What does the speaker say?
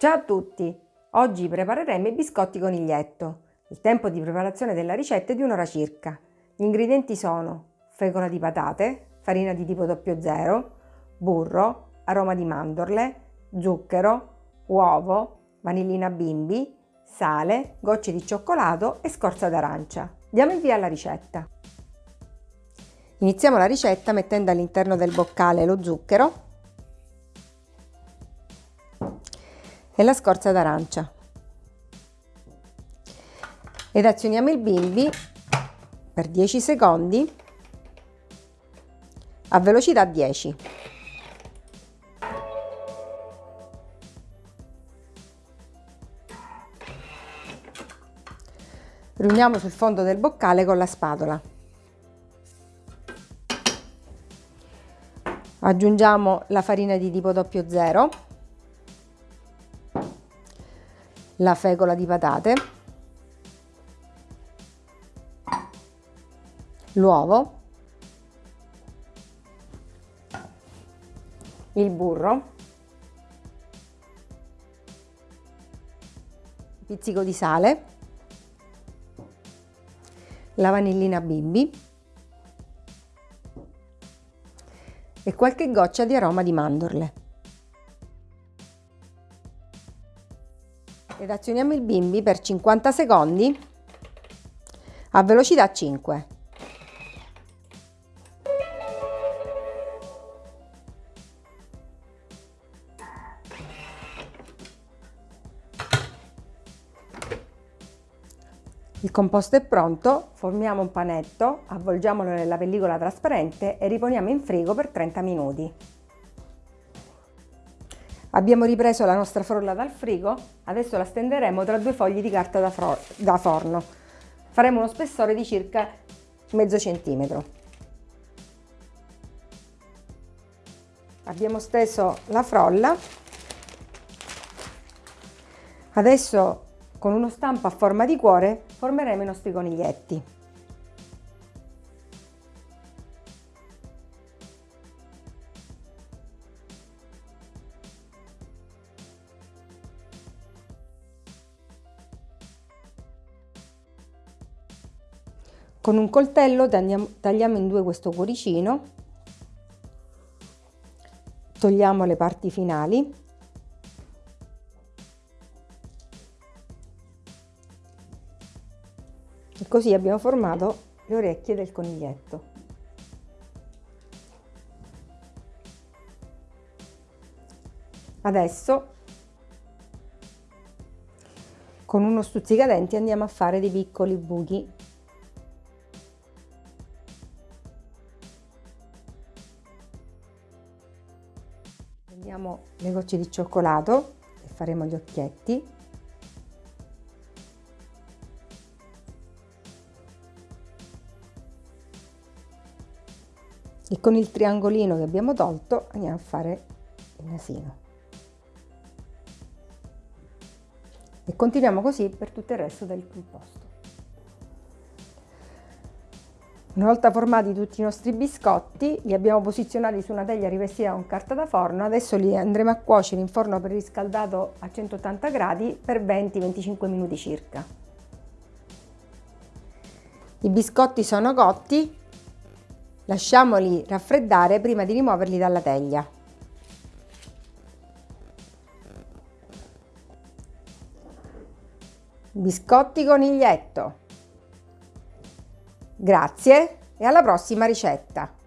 Ciao a tutti! Oggi prepareremo i biscotti coniglietto. Il tempo di preparazione della ricetta è di un'ora circa. Gli ingredienti sono fecola di patate, farina di tipo 00, burro, aroma di mandorle, zucchero, uovo, vanillina bimbi, sale, gocce di cioccolato e scorza d'arancia. Diamo il via alla ricetta. Iniziamo la ricetta mettendo all'interno del boccale lo zucchero e la scorza d'arancia. Ed azioniamo il bimbi per 10 secondi a velocità 10. Riuniamo sul fondo del boccale con la spatola. Aggiungiamo la farina di tipo 00 la fecola di patate, l'uovo, il burro, pizzico di sale, la vanillina bimbi e qualche goccia di aroma di mandorle. Ed azioniamo il bimbi per 50 secondi a velocità 5. Il composto è pronto, formiamo un panetto, avvolgiamolo nella pellicola trasparente e riponiamo in frigo per 30 minuti. Abbiamo ripreso la nostra frolla dal frigo, adesso la stenderemo tra due fogli di carta da, da forno. Faremo uno spessore di circa mezzo centimetro. Abbiamo steso la frolla. Adesso con uno stampo a forma di cuore formeremo i nostri coniglietti. Con un coltello tagliamo, in due questo cuoricino, togliamo le parti finali. E così abbiamo formato le orecchie del coniglietto. Adesso con uno stuzzicadenti andiamo a fare dei piccoli buchi Prendiamo le gocce di cioccolato e faremo gli occhietti. E con il triangolino che abbiamo tolto andiamo a fare il nasino. E continuiamo così per tutto il resto del composto. Una volta formati tutti i nostri biscotti, li abbiamo posizionati su una teglia rivestita con carta da forno, adesso li andremo a cuocere in forno preriscaldato a 180 gradi per 20-25 minuti circa. I biscotti sono cotti, lasciamoli raffreddare prima di rimuoverli dalla teglia. Biscotti coniglietto. Grazie e alla prossima ricetta!